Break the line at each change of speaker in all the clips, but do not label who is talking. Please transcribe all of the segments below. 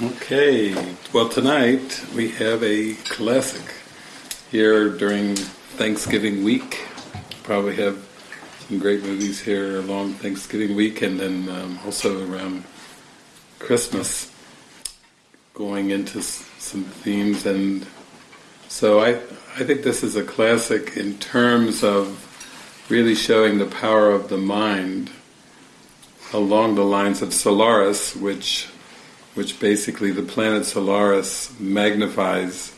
Okay, well tonight we have a classic here during Thanksgiving week. Probably have some great movies here along Thanksgiving week and then um, also around Christmas going into some themes and so I, I think this is a classic in terms of really showing the power of the mind along the lines of Solaris which which basically the planet Solaris magnifies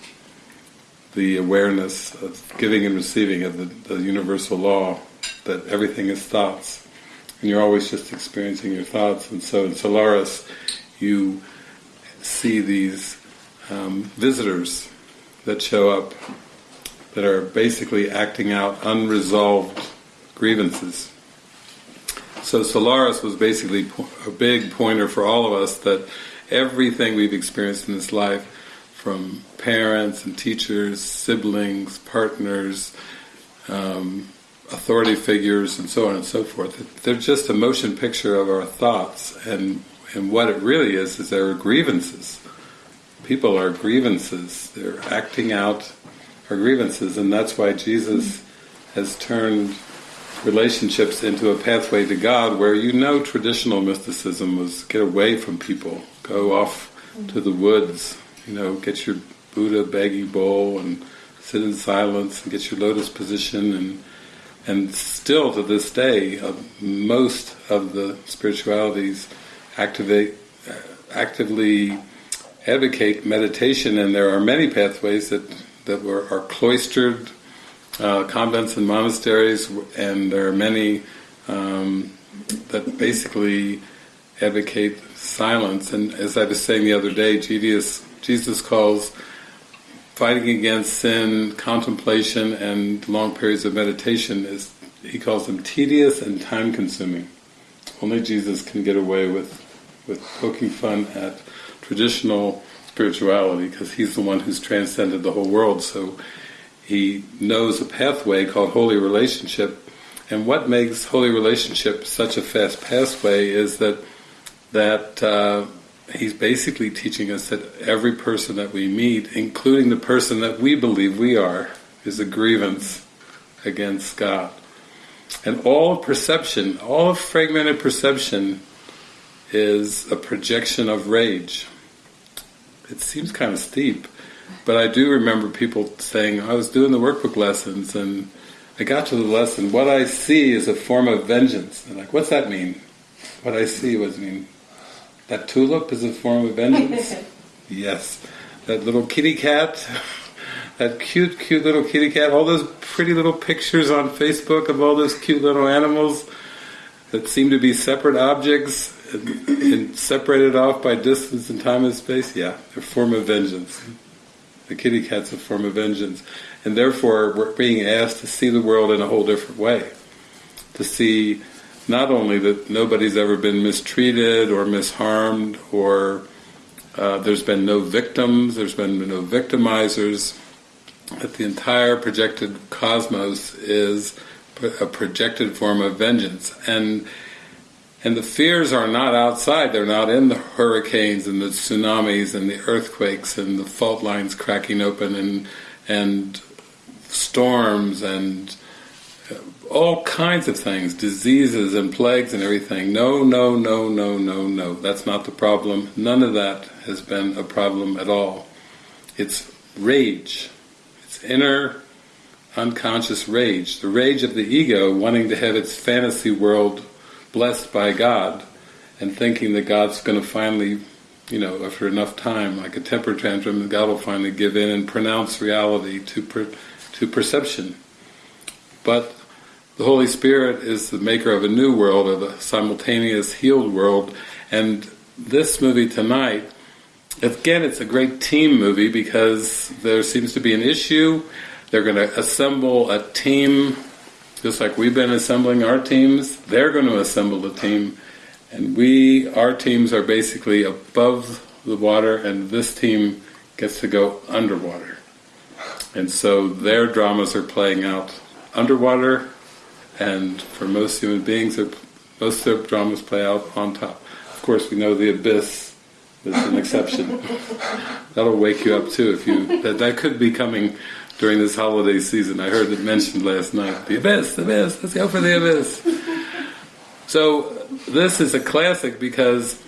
the awareness of giving and receiving of the, the universal law that everything is thoughts and you're always just experiencing your thoughts and so in Solaris you see these um, visitors that show up that are basically acting out unresolved grievances. So Solaris was basically a big pointer for all of us that everything we've experienced in this life, from parents and teachers, siblings, partners, um, authority figures, and so on and so forth, they're just a motion picture of our thoughts, and and what it really is is are grievances. People are grievances. They're acting out our grievances, and that's why Jesus has turned relationships into a pathway to God where you know traditional mysticism was get away from people, go off to the woods, you know, get your Buddha baggy bowl and sit in silence and get your lotus position. And and still to this day uh, most of the spiritualities activate uh, actively advocate meditation. And there are many pathways that that were, are cloistered uh, convents and monasteries, and there are many um, that basically advocate silence. And as I was saying the other day, Jesus, Jesus calls fighting against sin, contemplation, and long periods of meditation is he calls them tedious and time-consuming. Only Jesus can get away with with poking fun at traditional spirituality because he's the one who's transcended the whole world. So he knows a pathway called holy relationship. And what makes holy relationship such a fast pathway is that that uh, he's basically teaching us that every person that we meet, including the person that we believe we are, is a grievance against God. And all perception, all fragmented perception is a projection of rage. It seems kind of steep, but I do remember people saying, I was doing the workbook lessons and I got to the lesson, what I see is a form of vengeance. And like, what's that mean? What I see was mean, that tulip is a form of vengeance? yes. That little kitty cat, that cute, cute little kitty cat, all those pretty little pictures on Facebook of all those cute little animals that seem to be separate objects and, and separated off by distance and time and space, yeah, a form of vengeance. The kitty cat's a form of vengeance. And therefore we're being asked to see the world in a whole different way. To see not only that nobody's ever been mistreated or misharmed or uh, there's been no victims, there's been no victimizers, that the entire projected cosmos is a projected form of vengeance. And and the fears are not outside, they're not in the hurricanes and the tsunamis and the earthquakes and the fault lines cracking open and and storms and all kinds of things, diseases and plagues and everything. No, no, no, no, no, no. That's not the problem. None of that has been a problem at all. It's rage. It's inner unconscious rage. The rage of the ego wanting to have its fantasy world blessed by God and thinking that God's going to finally, you know, after enough time, like a temper tantrum, God will finally give in and pronounce reality to per, to perception. But the Holy Spirit is the maker of a new world, of a simultaneous healed world, and this movie tonight, again, it's a great team movie because there seems to be an issue. They're going to assemble a team just like we've been assembling our teams, they're going to assemble a team, and we, our teams are basically above the water, and this team gets to go underwater. And so their dramas are playing out underwater, and for most human beings, most of their dramas play out on top. Of course, we know the abyss is an exception. That'll wake you up too if you that that could be coming during this holiday season. I heard it mentioned last night. The abyss, the abyss. Let's go for the abyss. So this is a classic because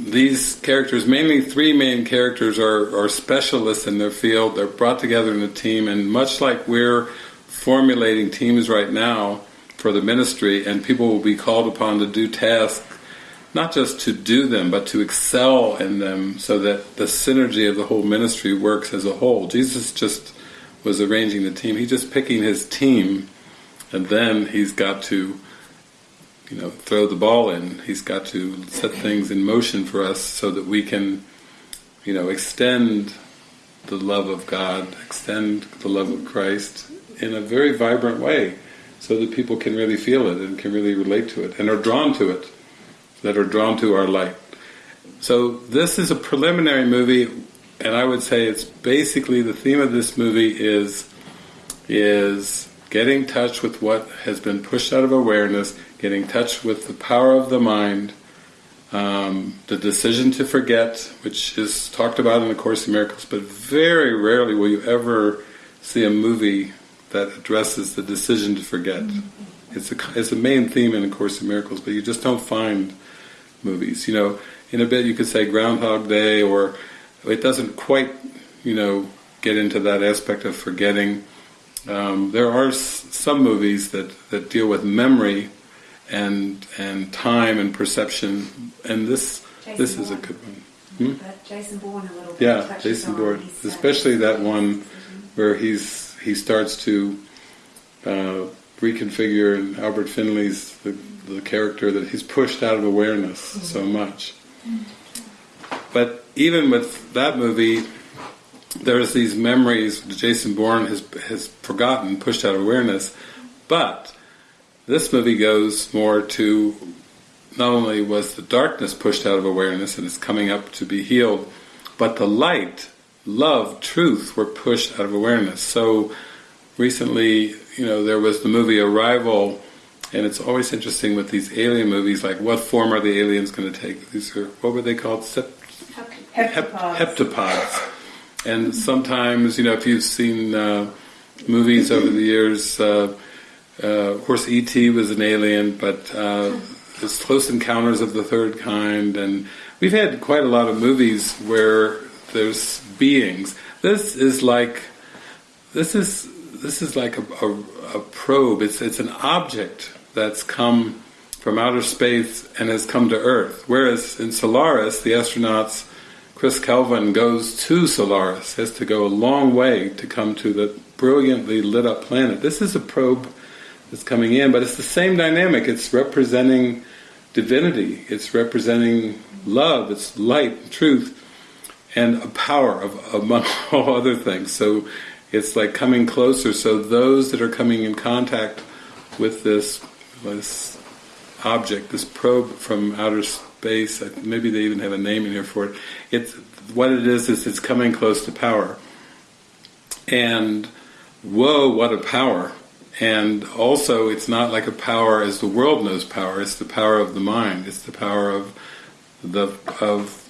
these characters, mainly three main characters, are, are specialists in their field. They're brought together in a team, and much like we're formulating teams right now for the ministry, and people will be called upon to do tasks, not just to do them, but to excel in them, so that the synergy of the whole ministry works as a whole. Jesus just was arranging the team. He's just picking his team, and then he's got to you know, throw the ball in. He's got to set things in motion for us so that we can, you know, extend the love of God, extend the love of Christ in a very vibrant way so that people can really feel it and can really relate to it and are drawn to it, that are drawn to our light. So this is a preliminary movie and I would say it's basically the theme of this movie is is getting in touch with what has been pushed out of awareness getting in touch with the power of the mind, um, the decision to forget, which is talked about in the Course in Miracles, but very rarely will you ever see a movie that addresses the decision to forget. Mm-hmm. It's a it's a main theme in the Course in Miracles, but you just don't find movies. You know, in a bit you could say Groundhog Day, or it doesn't quite, you know, get into that aspect of forgetting. Um, there are s- some movies that, that deal with memory and and time and perception. And this Jason this Bourne. is a good one.
Hmm? Jason Bourne a little
Yeah, Jason Bourne, especially that one where he's he starts to uh, reconfigure in Albert Finney's the, the, character that he's pushed out of awareness mm-hmm. so much. But even with that movie, there's these memories Jason Bourne has has forgotten, pushed out of awareness, but this movie goes more to not only was the darkness pushed out of awareness and is coming up to be healed, but the light, love, truth were pushed out of awareness. So recently, you know, there was the movie Arrival, and it's always interesting with these alien movies, like what form are the aliens going to take? These are, what were they called?
Heptapods.
heptapods. And sometimes, you know, if you've seen uh, movies over the years, uh, uh, of course, E.T. was an alien, but uh, it's Close Encounters of the Third Kind, and we've had quite a lot of movies where there's beings. This is like this is this is like a, a, a probe. It's it's an object that's come from outer space and has come to Earth. Whereas in Solaris, the astronauts, Chris Kelvin goes to Solaris, has to go a long way to come to the brilliantly lit up planet. This is a probe that's coming in, but it's the same dynamic. It's representing divinity. It's representing love. It's light, truth, and a power of, among all other things. So it's like coming closer. So those that are coming in contact with this this object, this probe from outer space, maybe they even have a name in here for it. It's what it is is it's coming close to power. And whoa, what a power! And also, it's not like a power as the world knows power. It's the power of the mind. It's the power of the of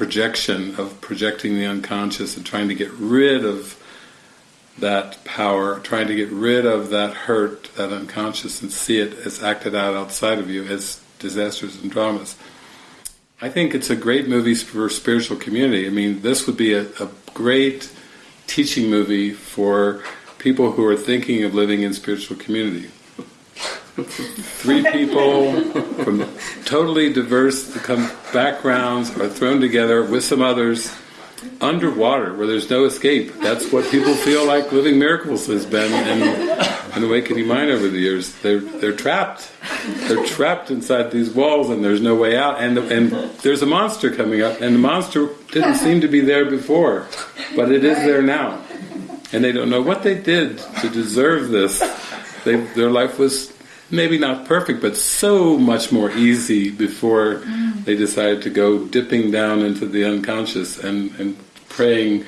projection, of projecting the unconscious and trying to get rid of that power, trying to get rid of that hurt, that unconscious, and see it as acted out outside of you as disasters and dramas. I think it's a great movie for spiritual community. I mean, this would be a, a great teaching movie for people who are thinking of living in spiritual community. Three people from totally diverse backgrounds are thrown together with some others underwater where there's no escape. That's what people feel like living miracles has been in, in Awakening Mind over the years. They're they're trapped. They're trapped inside these walls and there's no way out. And and there's a monster coming up, and the monster didn't seem to be there before, but it is there now and they don't know what they did to deserve this. They, their life was maybe not perfect, but so much more easy before mm. they decided to go dipping down into the unconscious and, and praying,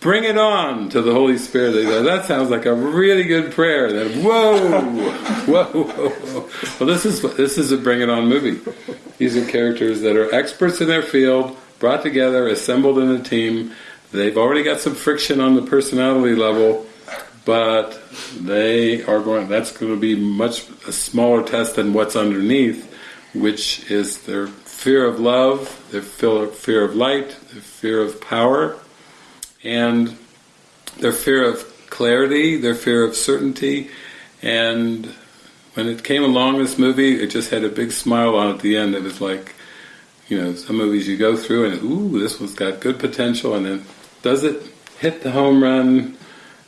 bring it on to the Holy Spirit. They go, that sounds like a really good prayer. Then, whoa, whoa, whoa, whoa. Well, this is this is a bring it on movie. These are characters that are experts in their field, brought together, assembled in a team. They've already got some friction on the personality level, but they are going. That's going to be much a smaller test than what's underneath, which is their fear of love, their fear of light, their fear of power, and their fear of clarity, their fear of certainty, and when it came along, this movie, it just had a big smile on at the end. It was like, you know, some movies you go through and, ooh, this one's got good potential, and then does it hit the home run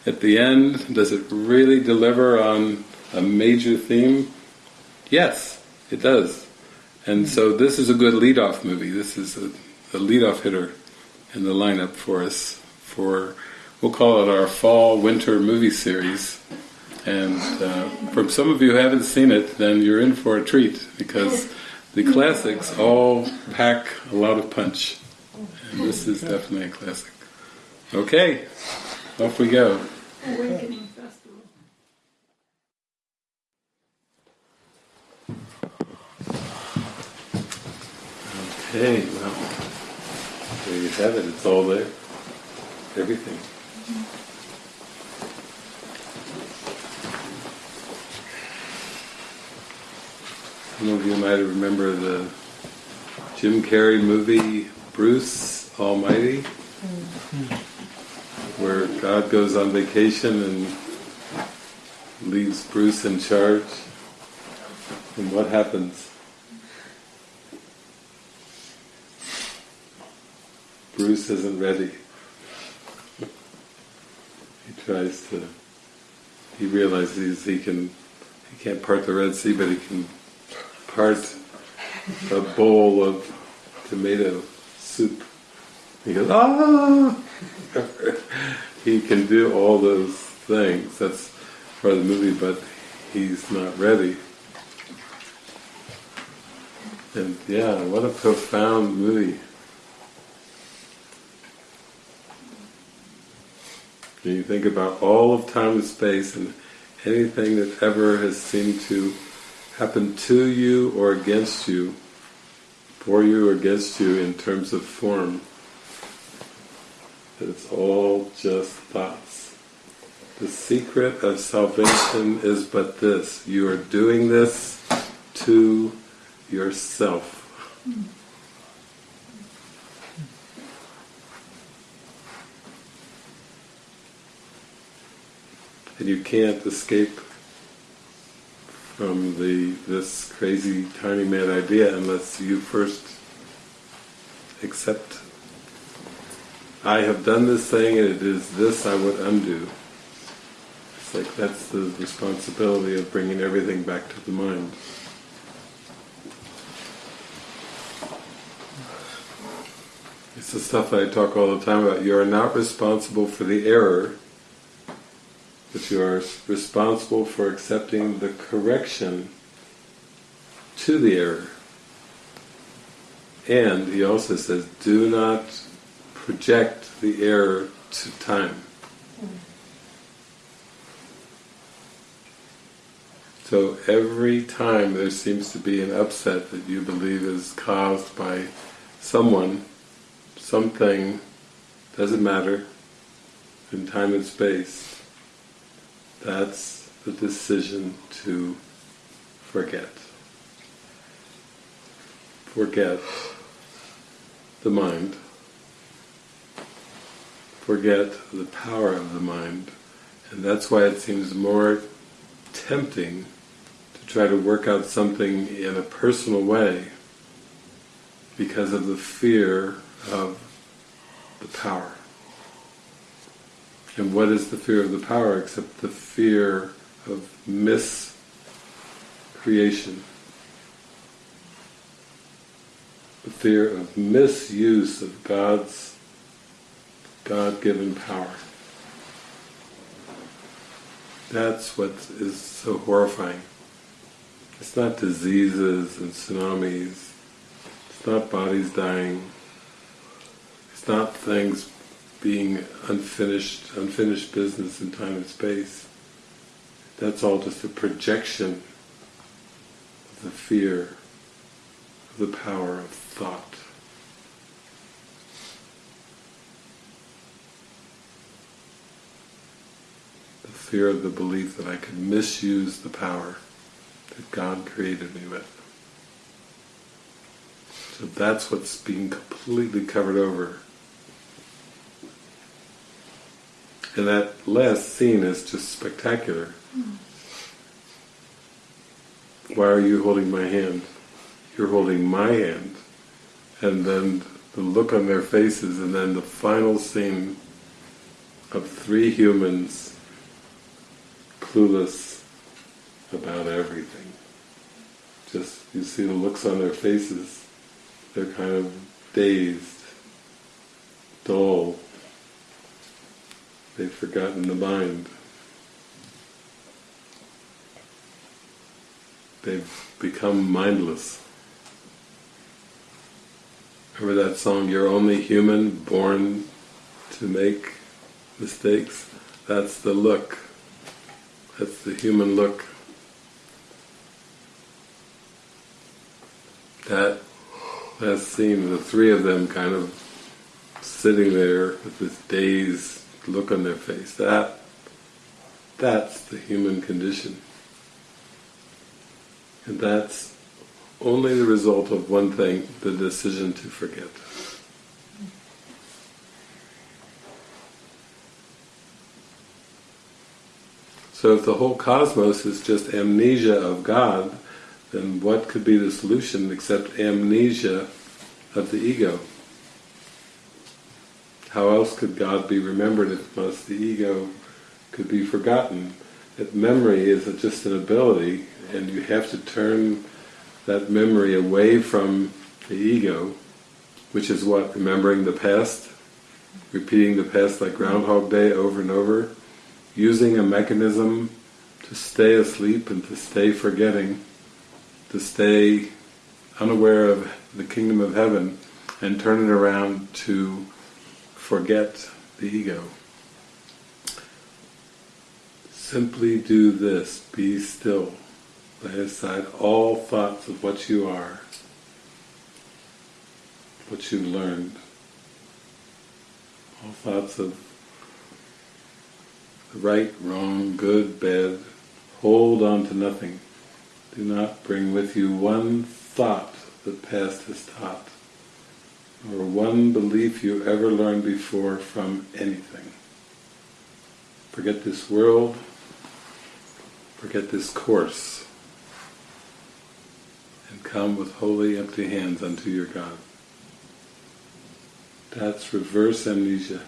at the end? Does it really deliver on a major theme? Yes, it does. And so this is a good lead-off movie. This is a, a lead-off hitter in the lineup for us for, we'll call it our fall-winter movie series. And uh, for some of you who haven't seen it, then you're in for a treat because the classics all pack a lot of punch. And this is definitely a classic. Okay, off we go.
Awakening Festival.
Okay, well, there you have it. It's all there. Everything. Some of you might remember the Jim Carrey movie Bruce Almighty, hmm. Where God goes on vacation and leaves Bruce in charge. And what happens? Bruce isn't ready. he tries to, he realizes he can, he can't part the Red Sea, but he can part a bowl of tomato soup. He goes, ah! He can do all those things. That's part of the movie, but he's not ready. And yeah, what a profound movie. When you think about all of time and space and anything that ever has seemed to happen to you or against you, for you or against you in terms of form, it's all just thoughts. The secret of salvation is but this, you are doing this to yourself. And you can't escape from the this crazy tiny mad idea unless you first accept I have done this thing and it is this I would undo. It's like that's the responsibility of bringing everything back to the mind. It's the stuff that I talk all the time about. You are not responsible for the error but you are responsible for accepting the correction to the error. And he also says, do not project the error to time. So every time there seems to be an upset that you believe is caused by someone, something, doesn't matter, in time and space, that's the decision to forget. Forget the mind. Forget the power of the mind. And that's why it seems more tempting to try to work out something in a personal way because of the fear of the power. And what is the fear of the power except the fear of miscreation? The fear of misuse of God's God-given power. That's what is so horrifying. It's not diseases and tsunamis, it's not bodies dying, it's not things being unfinished, unfinished business in time and space. That's all just a projection of the fear, of the power of thought. Fear of the belief that I could misuse the power that God created me with. So that's what's being completely covered over. And that last scene is just spectacular. Why are you holding my hand? You're holding my hand. And then the look on their faces, and then the final scene of three humans clueless about everything. Just, you see the looks on their faces, they're kind of dazed, dull, they've forgotten the mind. They've become mindless. Remember that song, You're Only Human, Born to Make Mistakes? That's the look. That's the human look. That last scene, the three of them kind of sitting there with this dazed look on their face, that that's the human condition. And that's only the result of one thing, the decision to forget. So if the whole cosmos is just amnesia of God, then what could be the solution except amnesia of the ego? How else could God be remembered if unless the ego could be forgotten? That memory is just an ability and you have to turn that memory away from the ego, which is what? Remembering the past? Repeating the past like Groundhog Day over and over? Using a mechanism to stay asleep and to stay forgetting, to stay unaware of the kingdom of heaven and turn it around to forget the ego. Simply do this, be still. Lay aside all thoughts of what you are, what you've learned, all thoughts of right, wrong, good, bad. Hold on to nothing. Do not bring with you one thought that past has taught, or one belief you ever learned before from anything. Forget this world, forget this course and come with holy empty hands unto your God. That's reverse amnesia.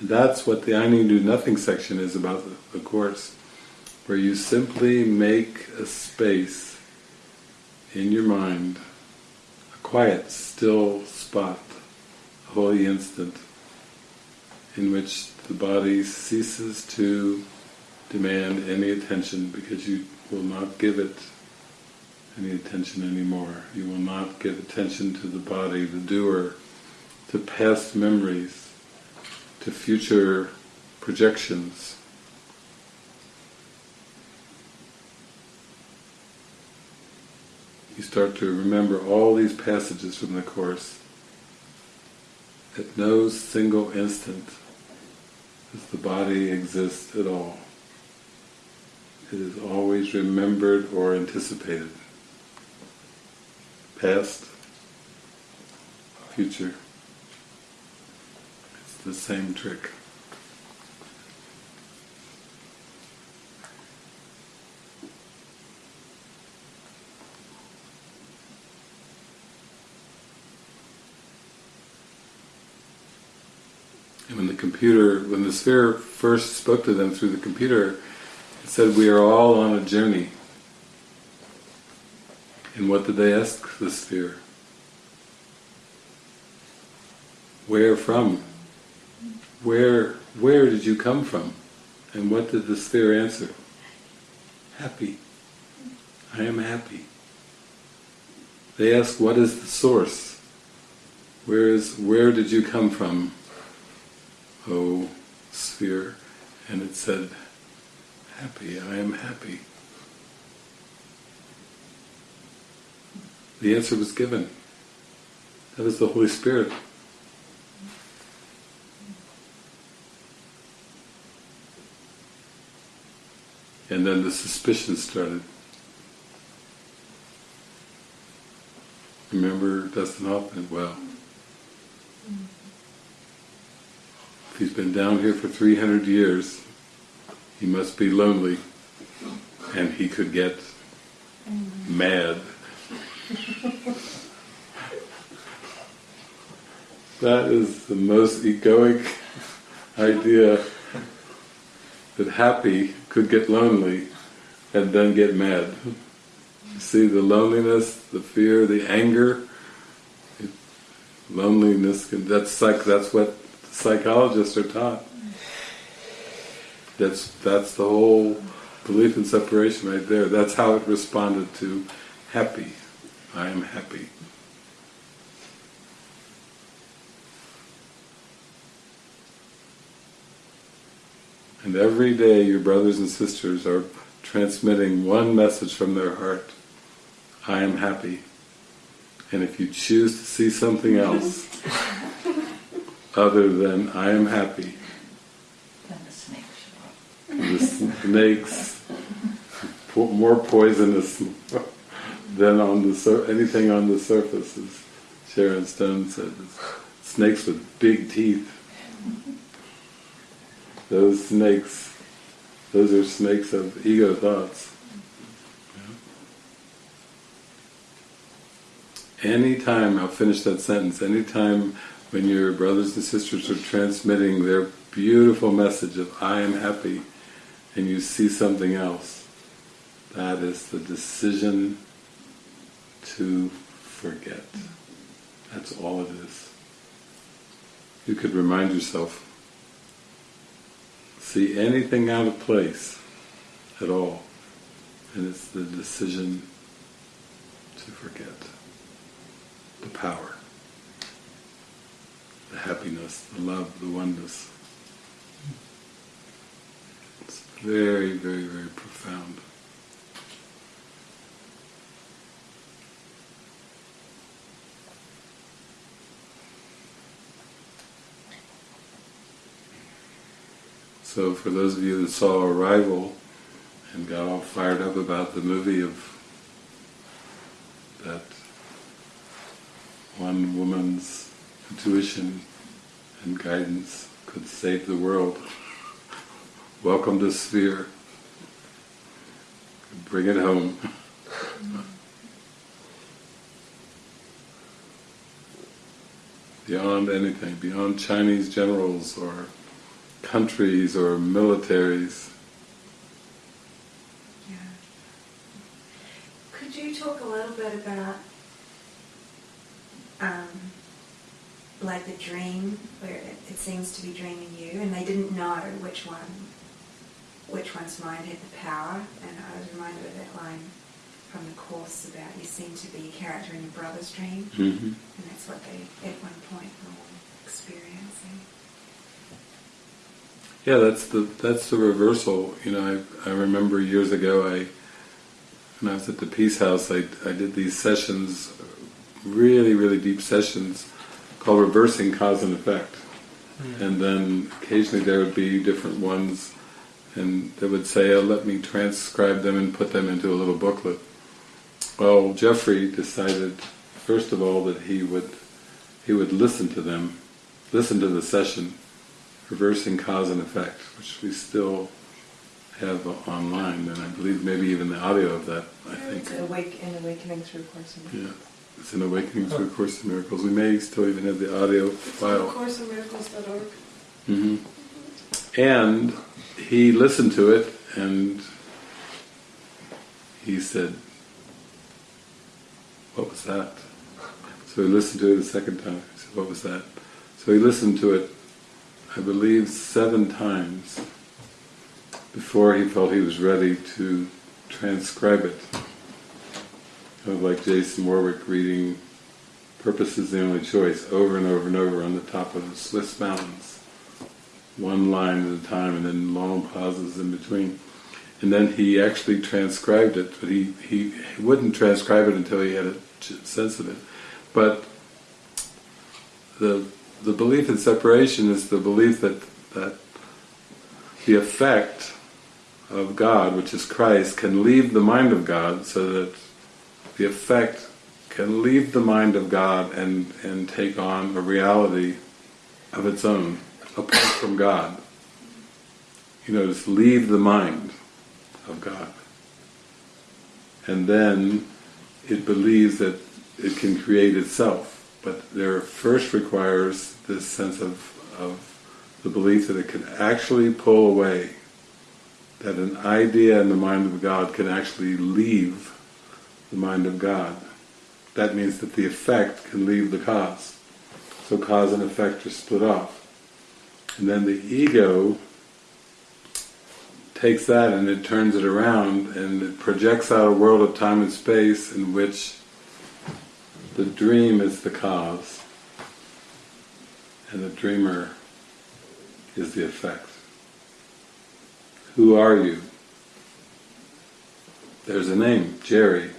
That's what the I Need to Do Nothing section is about the, the Course, where you simply make a space in your mind, a quiet, still spot, a holy instant, in which the body ceases to demand any attention because you will not give it any attention anymore. You will not give attention to the body, the doer, to past memories, to future projections. You start to remember all these passages from the Course. At no single instant does the body exist at all. It is always remembered or anticipated. Past, future. The same trick. And when the computer, when the sphere first spoke to them through the computer, it said we are all on a journey. And what did they ask the sphere? Where from? Where where did you come from? And what did the sphere answer? Happy. I am happy. They asked what is the source? Where is where did you come from? Oh sphere. And it said, Happy, I am happy. The answer was given. That was the Holy Spirit. And then the suspicion started. Remember Dustin Hoffman? Well, if he's been down here for 300 years, he must be lonely, and he could get mad. that is the most egoic idea that happy could get lonely and then get mad. See the loneliness, the fear, the anger, it, loneliness, that's psych, that's what psychologists are taught. That's that's the whole belief in separation right there. That's how it responded to happy. I am happy. And every day your brothers and sisters are transmitting one message from their heart. I am happy. And if you choose to see something else other than I am happy,
Then the snake show up.
the snakes more poisonous than on the sur- anything on the surface, as Sharon Stone said. Snakes with big teeth. Those snakes, those are snakes of ego thoughts. Anytime, I'll finish that sentence, anytime when your brothers and sisters are transmitting their beautiful message of I am happy and you see something else, that is the decision to forget. That's all it is. You could remind yourself, see anything out of place at all, and it's the decision to forget. The power, the happiness, the love, the oneness. It's very, very, very profound. So for those of you that saw Arrival and got all fired up about the movie of that one woman's intuition and guidance could save the world, welcome to Sphere. Bring it home. beyond anything, beyond Chinese generals or countries or militaries.
Yeah. Could you talk a little bit about, um, like the dream where it, it seems to be dreaming you, and they didn't know which one, which one's mind had the power, and I was reminded of that line from the course about you seem to be a character in your brother's dream,
Mm-hmm.
and that's what they at one point were experiencing.
Yeah, that's the that's the reversal. You know, I I remember years ago, I when I was at the Peace House, I I did these sessions, really really deep sessions, called reversing cause and effect, hmm. and then occasionally there would be different ones, and they would say, oh, "Let me transcribe them and put them into a little booklet." Well, Jeffrey decided, first of all, that he would he would listen to them, listen to the session, reversing cause and effect, which we still have online, and I believe maybe even the audio of that, I think.
It's awake and awakening through Course in
Yeah, it's an Awakening Through Course in Miracles. We may still even have the audio file.
CourseInMiracles.org.
hmm And he listened to it, and he said, what was that? So he listened to it a second time. He said, what was that? So he listened to it, I believe, seven times before he felt he was ready to transcribe it. Kind of like Jason Warwick reading Purpose is the Only Choice over and over and over on the top of the Swiss mountains. One line at a time and then long pauses in between. And then he actually transcribed it, but he, he, wouldn't transcribe it until he had a sense of it. But the the belief in separation is the belief that that the effect of God, which is Christ, can leave the mind of God so that the effect can leave the mind of God and, and take on a reality of its own, apart from God. You know, just leave the mind of God. And then it believes that it can create itself. But there first requires this sense of, of the belief that it can actually pull away, that an idea in the mind of God can actually leave the mind of God. That means that the effect can leave the cause. So cause and effect are split off. And then the ego takes that and it turns it around and it projects out a world of time and space in which the dream is the cause and the dreamer is the effect. Who are you? There's a name, Jerry,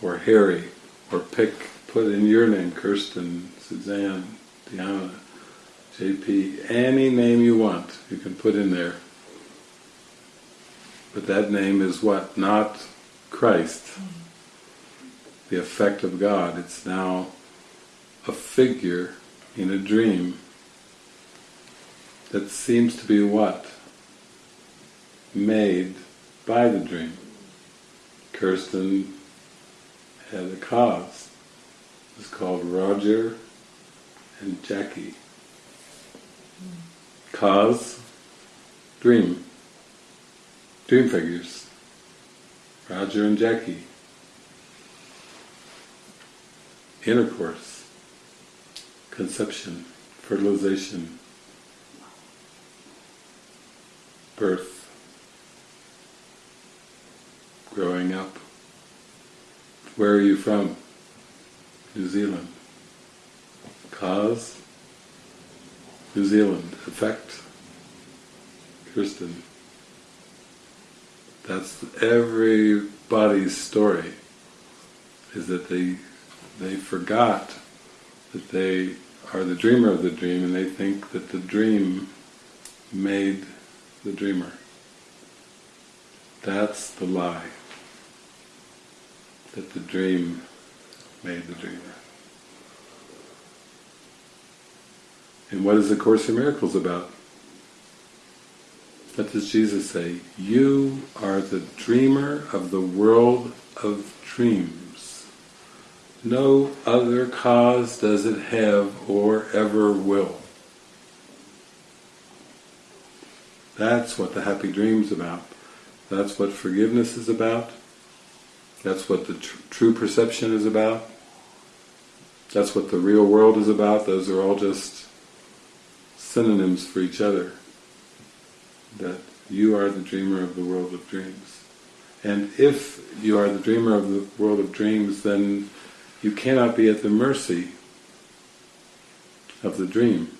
or Harry, or pick, put in your name, Kirsten, Suzanne, Diana, JP, any name you want, you can put in there. But that name is what? Not Christ, the effect of God. It's now a figure in a dream that seems to be what? Made by the dream. Kirsten had a cause. It was called Roger and Jackie. Cause, dream. Dream figures. Roger and Jackie. Intercourse. Conception. Fertilization. Birth. Growing up. Where are you from? New Zealand. Cause? New Zealand. Effect? Kirsten. That's everybody's story, is that they they forgot that they are the dreamer of the dream and they think that the dream made the dreamer. That's the lie. That the dream made the dreamer. And what is the Course in Miracles about? What does Jesus say? You are the dreamer of the world of dreams. No other cause does it have or ever will. That's what the happy dream's about. That's what forgiveness is about. That's what the tr true perception is about. That's what the real world is about. Those are all just synonyms for each other. That you are the dreamer of the world of dreams. And if you are the dreamer of the world of dreams, then you cannot be at the mercy of the dream.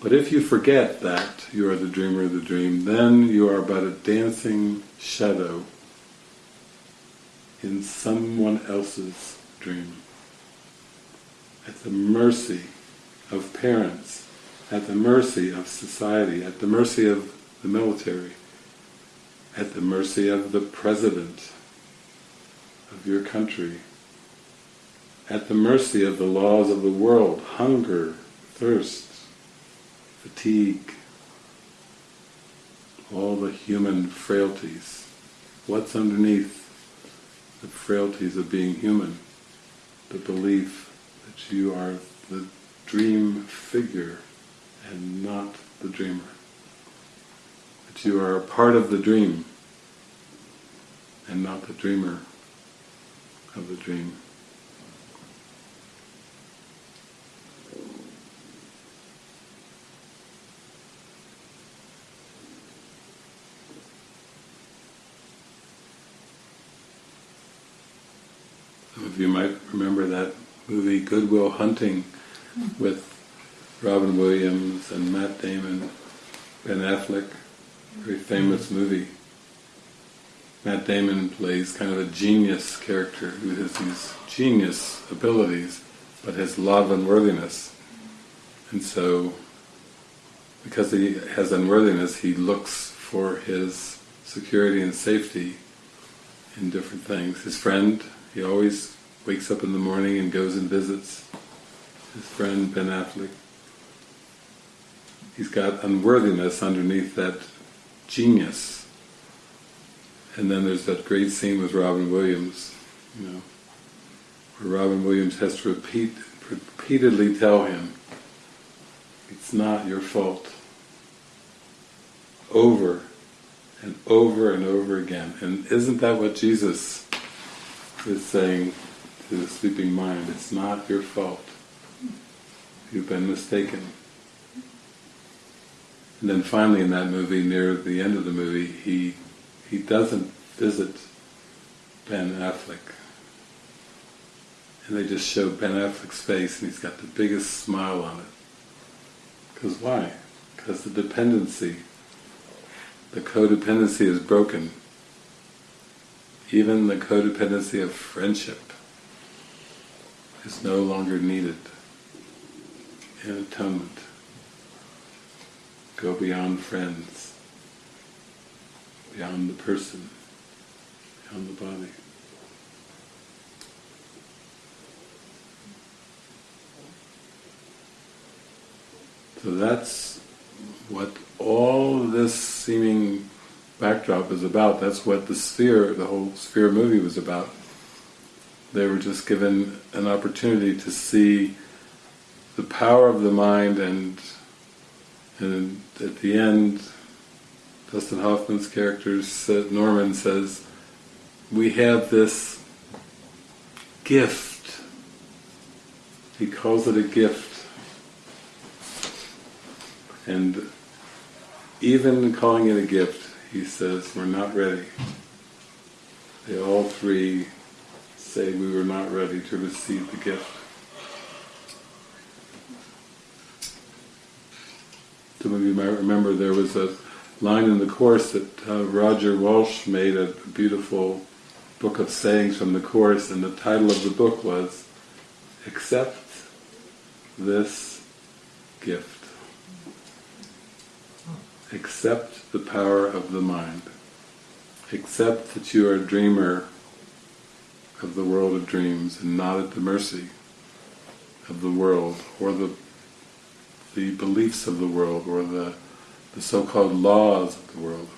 But if you forget that you are the dreamer of the dream, then you are but a dancing shadow in someone else's dream. At the mercy of parents, at the mercy of society, at the mercy of the military, at the mercy of the president of your country, at the mercy of the laws of the world, hunger, thirst, fatigue, all the human frailties. What's underneath the frailties of being human? The belief that you are the dream figure and not the dreamer. That you are a part of the dream and not the dreamer of the dream. Some of you might remember that movie Good Will Hunting with Robin Williams and Matt Damon, Ben Affleck, very famous movie. Matt Damon plays kind of a genius character who has these genius abilities, but has a lot of unworthiness. And so, because he has unworthiness, he looks for his security and safety in different things. His friend, he always wakes up in the morning and goes and visits his friend Ben Affleck. He's got unworthiness underneath that genius. And then there's that great scene with Robin Williams, you know, where Robin Williams has to repeat, repeatedly tell him, it's not your fault. Over and over and over again. And isn't that what Jesus is saying to the sleeping mind? It's not your fault. You've been mistaken. And then finally in that movie, near the end of the movie, he he doesn't visit Ben Affleck. And they just show Ben Affleck's face and he's got the biggest smile on it. Because why? Because the dependency, the codependency is broken. Even the codependency of friendship is no longer needed in atonement. Go beyond friends, beyond the person, beyond the body. So that's what all this seeming backdrop is about. That's what the sphere, the whole sphere movie was about. They were just given an opportunity to see the power of the mind and and at the end Dustin Hoffman's character Norman says we have this gift. He calls it a gift. And even calling it a gift he says we're not ready. They all three say we were not ready to receive the gift. Some of you might remember there was a line in the Course that uh, Roger Walsh made a beautiful book of sayings from the Course, and the title of the book was Accept This Gift. Accept the power of the mind. Accept that you are a dreamer of the world of dreams and not at the mercy of the world or the the beliefs of the world or the, the so-called laws of the world.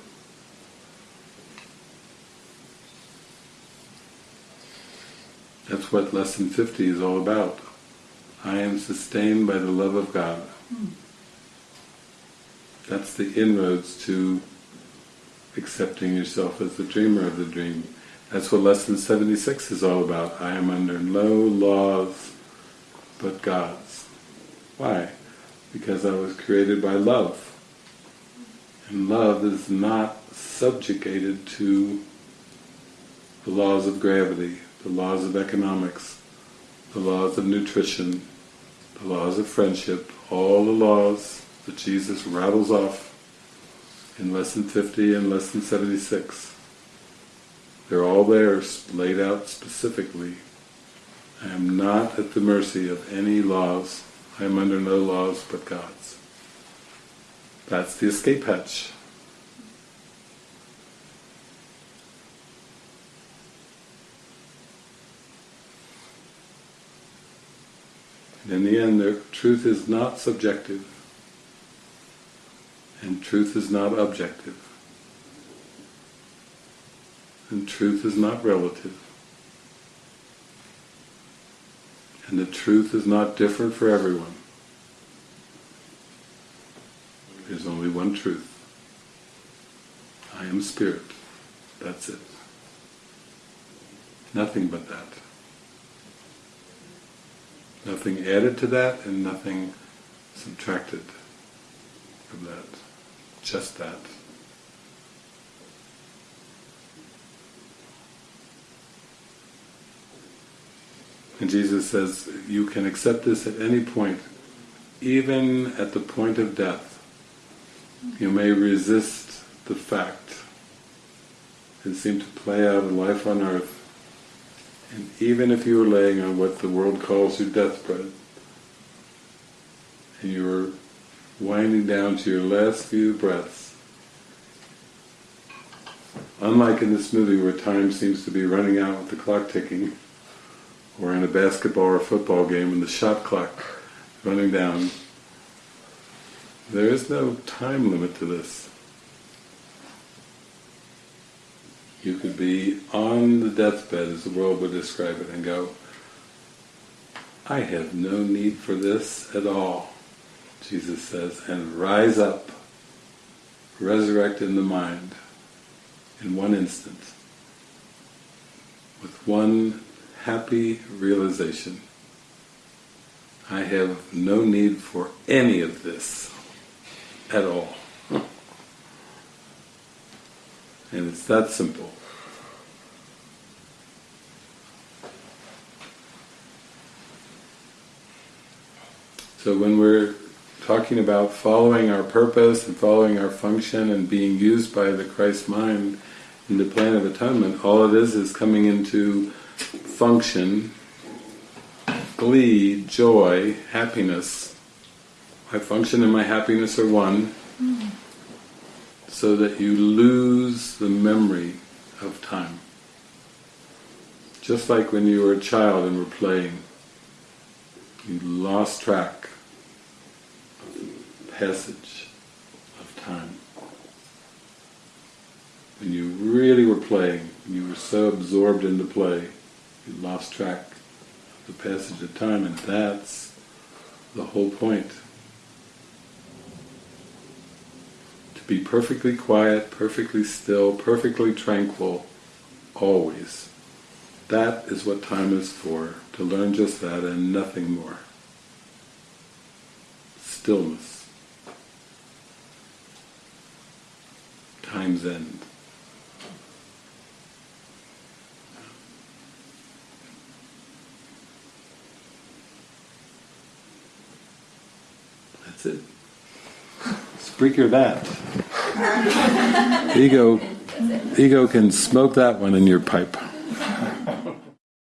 That's what Lesson 50 is all about. I am sustained by the love of God. That's the inroads to accepting yourself as the dreamer of the dream. That's what Lesson 76 is all about. I am under no laws but God's. Why? because I was created by love. And love is not subjugated to the laws of gravity, the laws of economics, the laws of nutrition, the laws of friendship, all the laws that Jesus rattles off in Lesson 50 and Lesson 76. They're all there, laid out specifically. I am not at the mercy of any laws I am under no laws but God's. That's the escape hatch. And in the end, the truth is not subjective, and truth is not objective, and truth is not relative. And the truth is not different for everyone. There's only one truth. I am spirit. That's it. Nothing but that. Nothing added to that and nothing subtracted from that. Just that. And Jesus says, you can accept this at any point, even at the point of death. You may resist the fact and seem to play out a life on earth. And even if you are laying on what the world calls your deathbed, and you are winding down to your last few breaths, Unlike in this movie where time seems to be running out with the clock ticking, or in a basketball or football game and the shot clock running down, there is no time limit to this. You could be on the deathbed, as the world would describe it, and go, I have no need for this at all, Jesus says, and rise up, resurrect in the mind in one instant, with one happy realization. I have no need for any of this at all. And it's that simple. So when we're talking about following our purpose and following our function and being used by the Christ mind in the plan of atonement, all it is is coming into function, glee, joy, happiness. My function and my happiness are one, so that you lose the memory of time. Just like when you were a child and were playing, you lost track of the passage of time. When you really were playing, you were so absorbed into play, you lost track of the passage of time, and that's the whole point. Be perfectly quiet, perfectly still, perfectly tranquil, always. That is what time is for, to learn just that and nothing more. Stillness. Time's end. That's it. Spreaker that. ego, ego can smoke that one in your pipe.